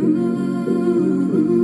Ooh.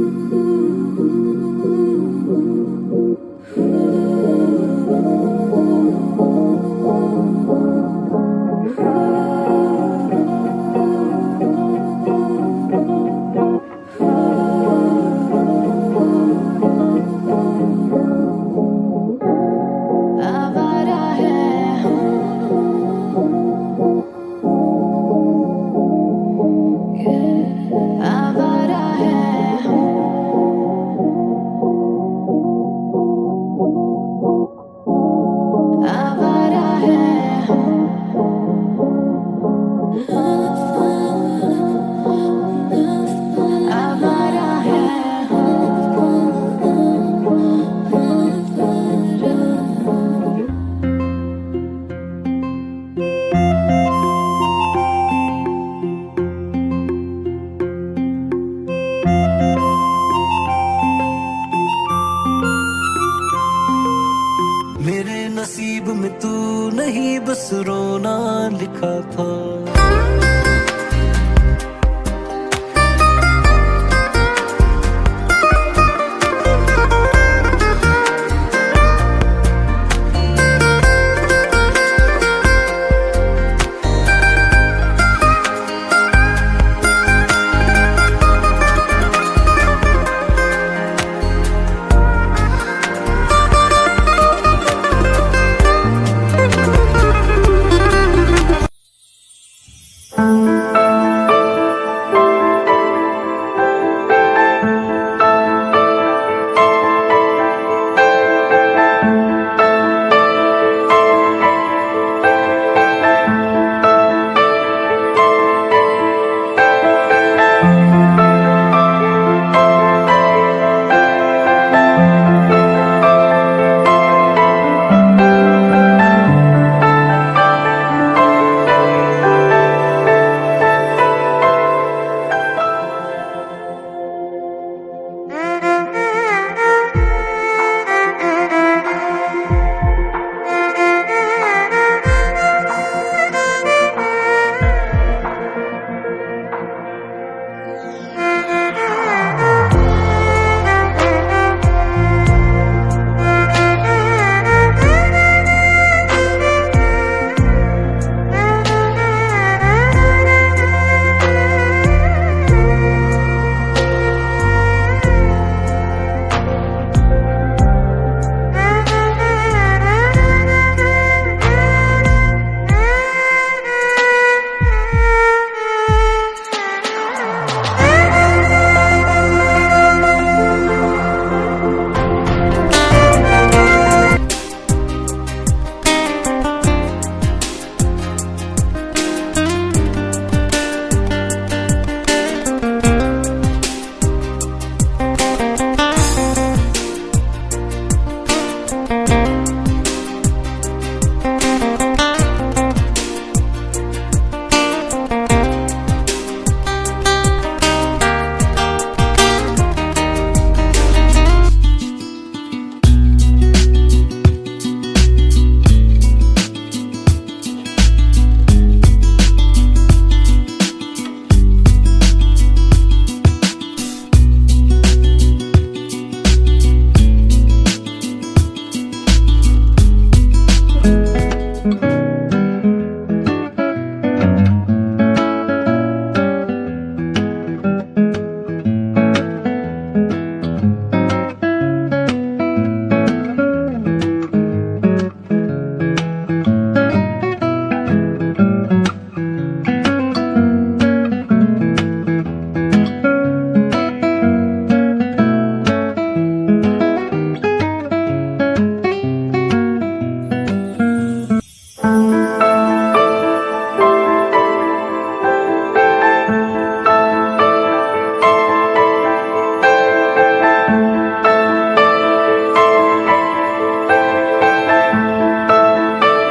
तू नहीं बस रोना लिखा था।